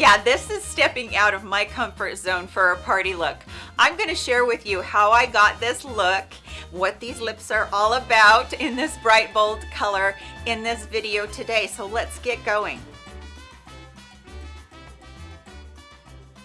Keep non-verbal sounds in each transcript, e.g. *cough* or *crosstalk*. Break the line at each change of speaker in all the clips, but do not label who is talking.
Yeah, this is stepping out of my comfort zone for a party look. I'm gonna share with you how I got this look, what these lips are all about in this bright bold color in this video today. So let's get going.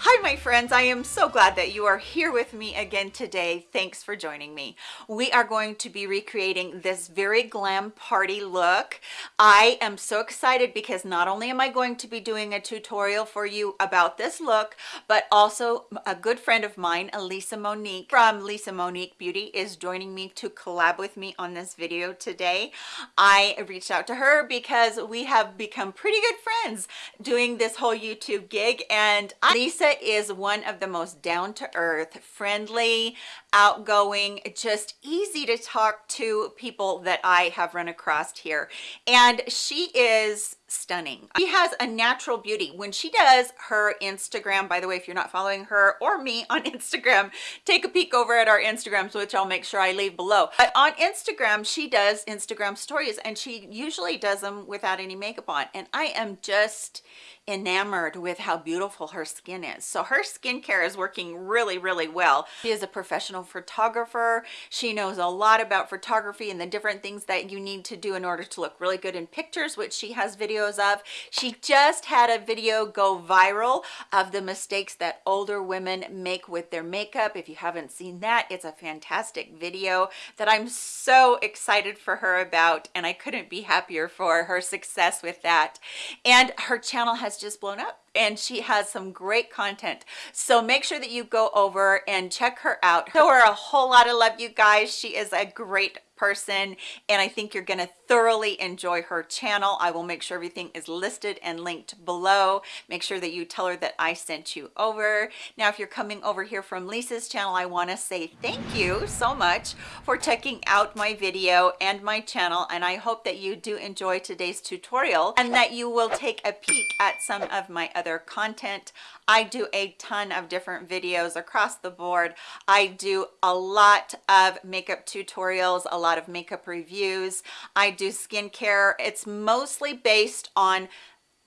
Hi my friends, I am so glad that you are here with me again today. Thanks for joining me. We are going to be recreating this very glam party look. I am so excited because not only am I going to be doing a tutorial for you about this look, but also a good friend of mine, Elisa Monique from Lisa Monique Beauty is joining me to collab with me on this video today. I reached out to her because we have become pretty good friends doing this whole YouTube gig and Lisa is one of the most down-to-earth, friendly, outgoing, just easy to talk to people that I have run across here. And she is stunning. She has a natural beauty. When she does her Instagram, by the way, if you're not following her or me on *laughs* Instagram, take a peek over at our Instagrams, which I'll make sure I leave below. But on Instagram, she does Instagram stories and she usually does them without any makeup on. And I am just enamored with how beautiful her skin is. So her skincare is working really, really well. She is a professional photographer. She knows a lot about photography and the different things that you need to do in order to look really good in pictures, which she has videos of. She just had a video go viral of the mistakes that older women make with their makeup. If you haven't seen that, it's a fantastic video that I'm so excited for her about and I couldn't be happier for her success with that. And her channel has just blown up and she has some great content. So make sure that you go over and check her out. Show her a whole lot of love you guys. She is a great person and I think you're going to thoroughly enjoy her channel. I will make sure everything is listed and linked below. Make sure that you tell her that I sent you over. Now, if you're coming over here from Lisa's channel, I want to say thank you so much for checking out my video and my channel. And I hope that you do enjoy today's tutorial and that you will take a peek at some of my other content. I do a ton of different videos across the board. I do a lot of makeup tutorials, a lot of makeup reviews. I do skincare. It's mostly based on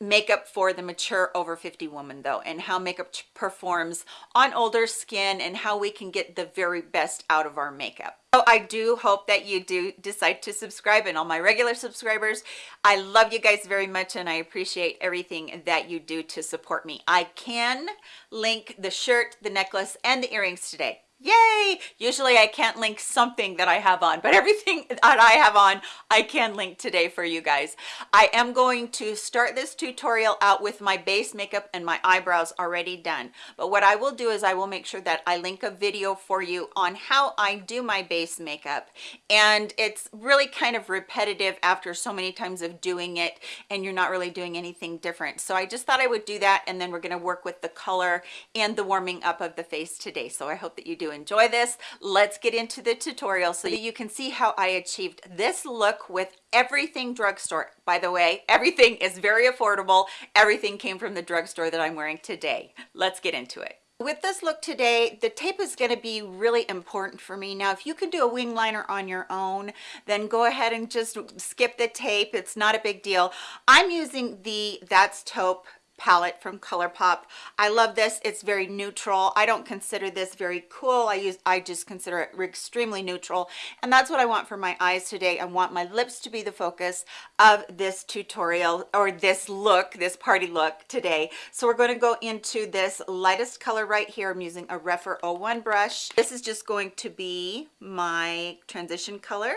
makeup for the mature over 50 woman though and how makeup performs on older skin and how we can get the very best out of our makeup so i do hope that you do decide to subscribe and all my regular subscribers. I love you guys very much and i appreciate everything that you do to support me. I can link the shirt the necklace and the earrings today yay! Usually i can't link something that i have on but *laughs* everything that i have on i can link today for you guys. I am going to start this tutorial out with my base makeup and my eyebrows already done. But what i will do is i will make sure that i link a video for you on how i do my base makeup. And it's really kind of repetitive after so many times of doing it and you're not really doing anything different. So i just thought i would do that and then we're going to work with the color and the warming up of the face today. So i hope that you do enjoy this let's get into the tutorial so that you can see how i achieved this look with everything drugstore. By the way everything is very affordable. Everything came from the drugstore that i'm wearing today. Let's get into it. With this look today the tape is going to be really important for me. Now if you can do a wing liner on your own then go ahead and just skip the tape. It's not a big deal. I'm using the that's taupe palette from ColourPop. I love this. It's very neutral. I don't consider this very cool. I use I just consider it extremely neutral. And that's what I want for my eyes today. I want my lips to be the focus of this tutorial or this look, this party look today. So we're going to go into this lightest color right here. I'm using a Rephr 01 brush. This is just going to be my transition color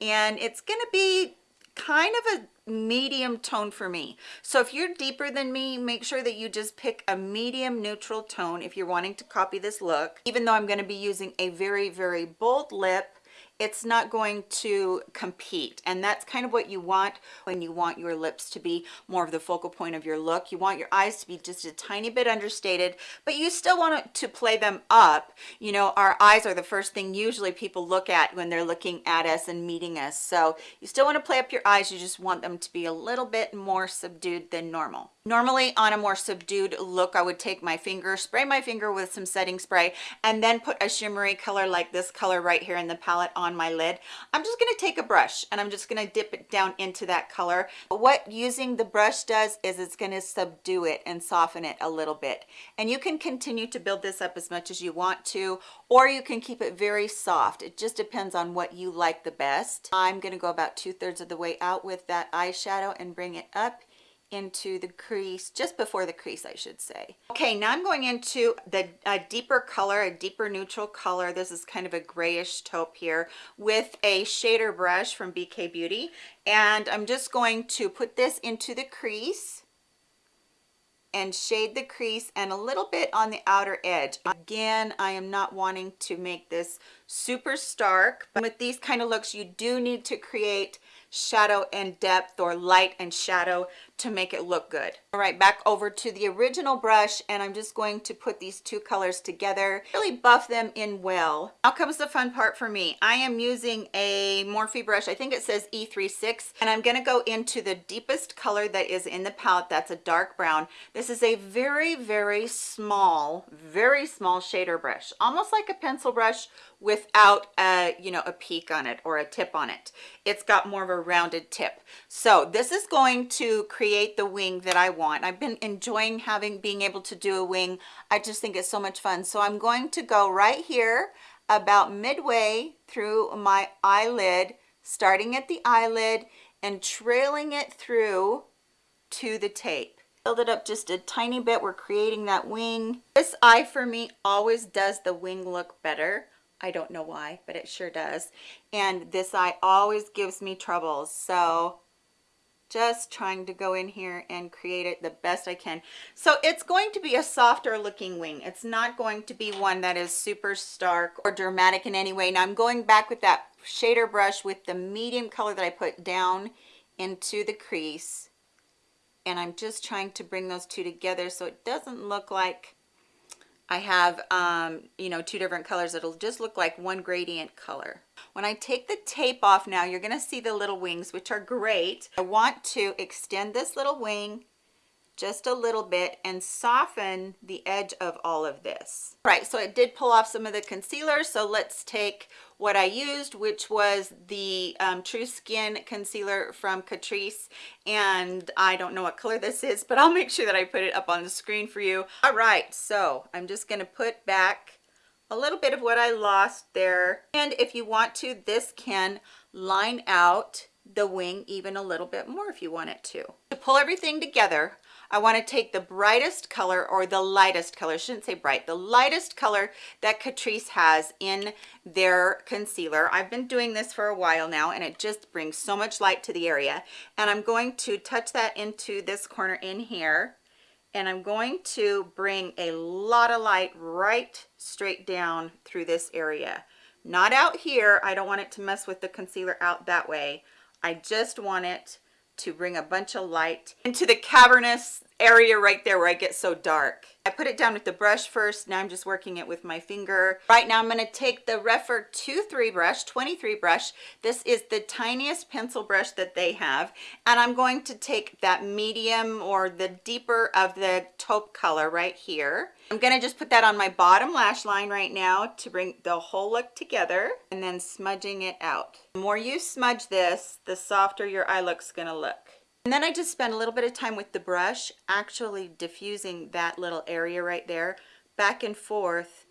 and it's going to be kind of a medium tone for me. So if you're deeper than me make sure that you just pick a medium neutral tone if you're wanting to copy this look even though i'm going to be using a very very bold lip it's not going to compete. And that's kind of what you want when you want your lips to be more of the focal point of your look. You want your eyes to be just a tiny bit understated but you still want to play them up. You know our eyes are the first thing usually people look at when they're looking at us and meeting us. So you still want to play up your eyes. You just want them to be a little bit more subdued than normal Normally on a more subdued look, I would take my finger, spray my finger with some setting spray, and then put a shimmery color like this color right here in the palette on my lid. I'm just gonna take a brush and I'm just gonna dip it down into that color. What using the brush does is it's gonna subdue it and soften it a little bit. And you can continue to build this up as much as you want to, or you can keep it very soft. It just depends on what you like the best. I'm gonna go about two thirds of the way out with that eyeshadow and bring it up into the crease just before the crease I should say. Okay now I'm going into the a deeper color a deeper neutral color. This is kind of a grayish taupe here with a shader brush from BK Beauty. And I'm just going to put this into the crease and shade the crease and a little bit on the outer edge. Again I am not wanting to make this super stark but with these kind of looks you do need to create shadow and depth or light and shadow to make it look good. All right back over to the original brush and i'm just going to put these two colors together. Really buff them in well. Now comes the fun part for me. I am using a morphe brush. I think it says e36 and i'm going to go into the deepest color that is in the palette. That's a dark brown. This is a very very small very small shader brush almost like a pencil brush without a you know a peak on it or a tip on it. It's got more of a rounded tip. So this is going to create the wing that i want. I've been enjoying having being able to do a wing. I just think it's so much fun. So i'm going to go right here about midway through my eyelid starting at the eyelid and trailing it through to the tape. Build it up just a tiny bit. We're creating that wing. This eye for me always does the wing look better I don't know why, but it sure does. And this eye always gives me troubles. So just trying to go in here and create it the best I can. So it's going to be a softer looking wing. It's not going to be one that is super stark or dramatic in any way. Now I'm going back with that shader brush with the medium color that I put down into the crease. And I'm just trying to bring those two together so it doesn't look like I have, um, you know, two different colors. It'll just look like one gradient color. When I take the tape off now, you're to see the little wings, which are great. I want to extend this little wing just a little bit and soften the edge of all of this. All right, so it did pull off some of the concealer, so let's take what I used, which was the um, True Skin Concealer from Catrice, and I don't know what color this is, but I'll make sure that I put it up on the screen for you. All right, so I'm just gonna put back a little bit of what I lost there, and if you want to, this can line out the wing even a little bit more if you want it to. To pull everything together, I want to take the brightest color or the lightest color, I shouldn't say bright, the lightest color that Catrice has in their concealer. I've been doing this for a while now and it just brings so much light to the area. And I'm going to touch that into this corner in here and I'm going to bring a lot of light right straight down through this area. Not out here. I don't want it to mess with the concealer out that way. I just want it to bring a bunch of light into the cavernous area right there where I get so dark. I put it down with the brush first. Now I'm just working it with my finger. Right now I'm going to take the Rephr 23 brush, 23 brush. This is the tiniest pencil brush that they have. And I'm going to take that medium or the deeper of the taupe color right here. I'm going to just put that on my bottom lash line right now to bring the whole look together and then smudging it out. The more you smudge this, the softer your eye look's going to look. And then I just spent a little bit of time with the brush actually diffusing that little area right there back and forth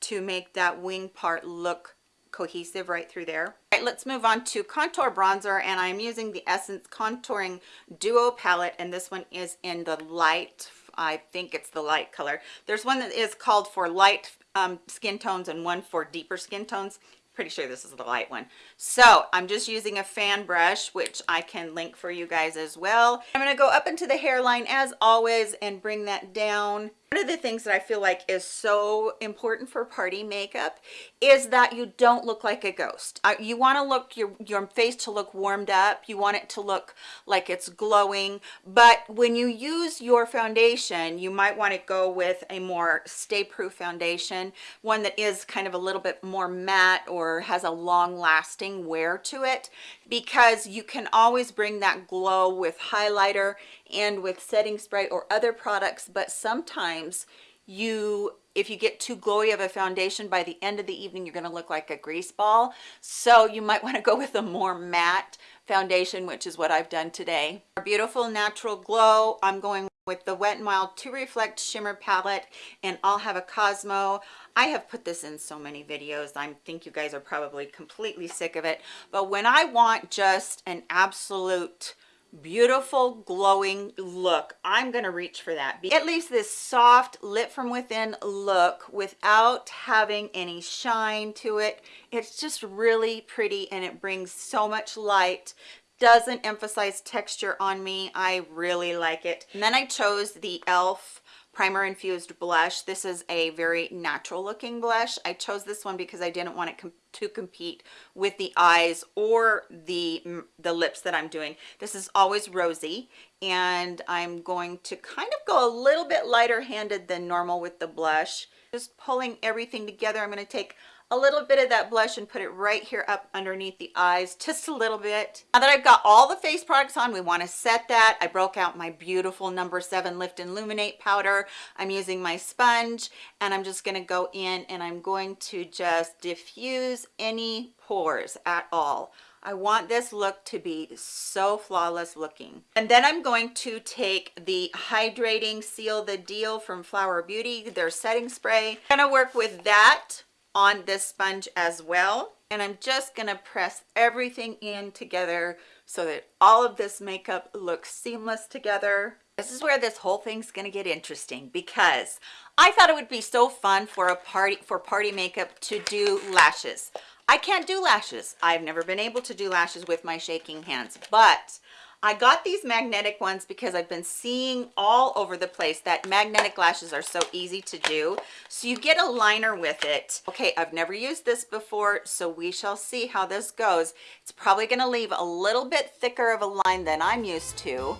to make that wing part look cohesive right through there. All right, let's move on to contour bronzer and I'm using the Essence Contouring Duo palette and this one is in the light, I think it's the light color. There's one that is called for light um, skin tones and one for deeper skin tones pretty sure this is the light one. So i'm just using a fan brush which i can link for you guys as well. I'm going to go up into the hairline as always and bring that down one of the things that I feel like is so important for party makeup is that you don't look like a ghost. Uh, you want to look your your face to look warmed up. You want it to look like it's glowing. But when you use your foundation, you might want to go with a more stay proof foundation, one that is kind of a little bit more matte or has a long lasting wear to it because you can always bring that glow with highlighter and with setting spray or other products, but sometimes you if you get too glowy of a foundation by the end of the evening you're going to look like a grease ball so you might *laughs* want to go with a more matte foundation which is what I've done today Our beautiful natural glow I'm going with the Wet n Wild to Reflect Shimmer Palette and I'll have a Cosmo. I have put this in so many videos. I think you guys are probably completely sick of it. But when I want just an absolute beautiful glowing look. I'm to reach for that. It leaves this soft lit from within look without having any shine to it. It's just really pretty and it brings so much light doesn't emphasize texture on me. I really like it. And then i chose the elf primer infused blush. This is a very natural looking blush. I chose this one because i didn't want it com to compete with the eyes or the the lips that i'm doing. This is always rosy and i'm going to kind of go a little bit lighter handed than normal with the blush. Just pulling everything together. I'm going to take a little bit of that blush and put it right here up underneath the eyes just a little bit now that i've got all the face products on we want to set that i broke out my beautiful number seven lift and illuminate powder i'm using my sponge and i'm just going to go in and i'm going to just diffuse any pores at all I want this look to be so flawless looking. And then I'm going to take the Hydrating Seal the Deal from Flower Beauty, their setting spray. I'm gonna work with that on this sponge as well. And I'm just gonna press everything in together so that all of this makeup looks seamless together. This is where this whole thing's gonna get interesting because I thought it would be so fun for a party for party makeup to do lashes. I can't do lashes. I've never been able to do lashes with my shaking hands but I got these magnetic ones because I've been seeing all over the place that magnetic lashes are so easy to do. So you get a liner with it. Okay, I've never used this before, so we shall see how this goes. It's probably gonna leave a little bit thicker of a line than I'm used to.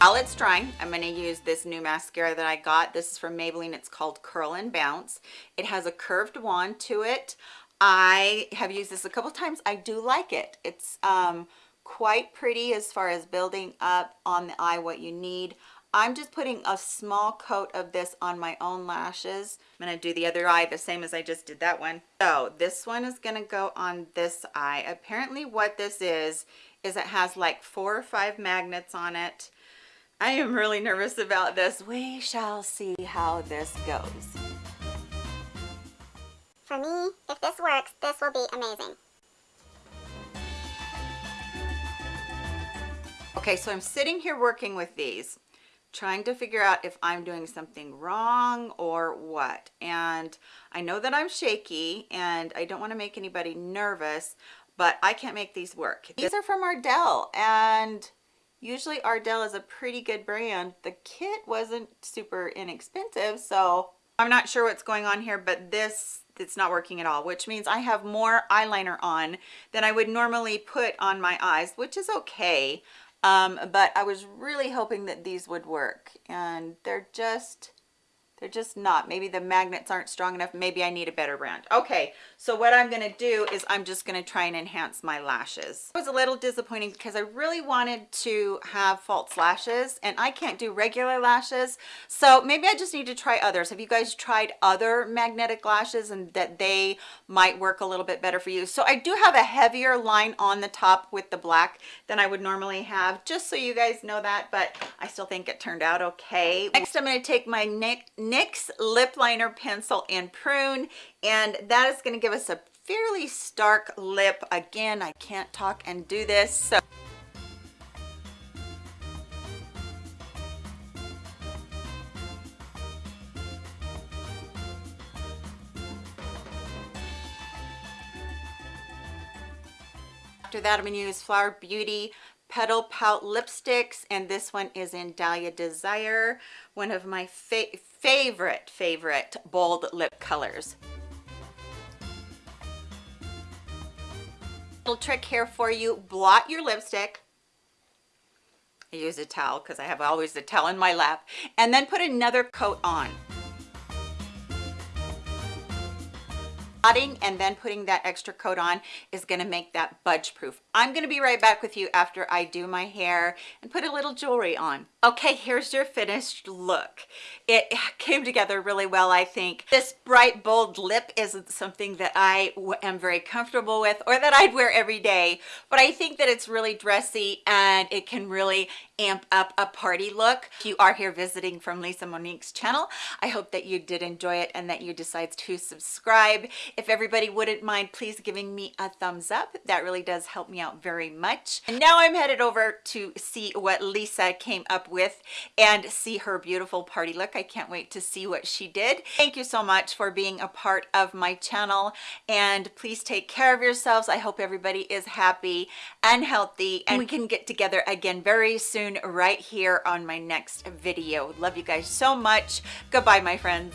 While it's drying i'm going to use this new mascara that i got. This is from maybelline. It's called curl and bounce. It has a curved wand to it. I have used this a couple times. I do like it. It's um quite pretty as far as building up on the eye what you need. I'm just putting a small coat of this on my own lashes. I'm going to do the other eye the same as i just did that one. So this one is going to go on this eye. Apparently what this is is it has like four or five magnets on it I am really nervous about this. We shall see how this goes.
For me, if this works, this will be amazing.
Okay, so I'm sitting here working with these, trying to figure out if I'm doing something wrong or what. And I know that I'm shaky and I don't want to make anybody nervous, but I can't make these work. These are from Ardell and usually Ardell is a pretty good brand. The kit wasn't super inexpensive, so I'm not sure what's going on here, but this it's not working at all, which means I have more eyeliner on than I would normally put on my eyes, which is okay. Um, but I was really hoping that these would work and they're just they're just not. Maybe the magnets aren't strong enough. Maybe i need a better brand okay so what i'm going to do is i'm just going to try and enhance my lashes. It was a little disappointing because i really wanted to have false lashes and i can't do regular lashes. So maybe i just need to try others. Have you guys tried other magnetic lashes and that they might work a little bit better for you? So i do have a heavier line on the top with the black than i would normally have just so you guys know that but i still think it turned out okay. Next i'm going to take my neck NYX lip liner pencil in prune and that is going to give us a fairly stark lip. Again I can't talk and do this so. After that, I'm going to use Flower Beauty Petal Pout lipsticks, and this one is in Dahlia Desire, one of my fa favorite, favorite bold lip colors. Little trick here for you, blot your lipstick. I use a towel because I have always a towel in my lap, and then put another coat on. Adding and then putting that extra coat on is going to make that budge proof. I'm going to be right back with you after I do my hair and put a little jewelry on. Okay, here's your finished look. It came together really well, I think. This bright, bold lip isn't something that I am very comfortable with or that I'd wear every day, but I think that it's really dressy and it can really amp up a party look. If you are here visiting from Lisa Monique's channel, I hope that you did enjoy it and that you decide to subscribe. If everybody wouldn't mind, please giving me a thumbs up. That really does help me out very much. And now I'm headed over to see what Lisa came up with and see her beautiful party look. I can't wait to see what she did. Thank you so much for being a part of my channel and please take care of yourselves. I hope everybody is happy and healthy and we can get together again very soon right here on my next video. Love you guys so much. Goodbye, my friends.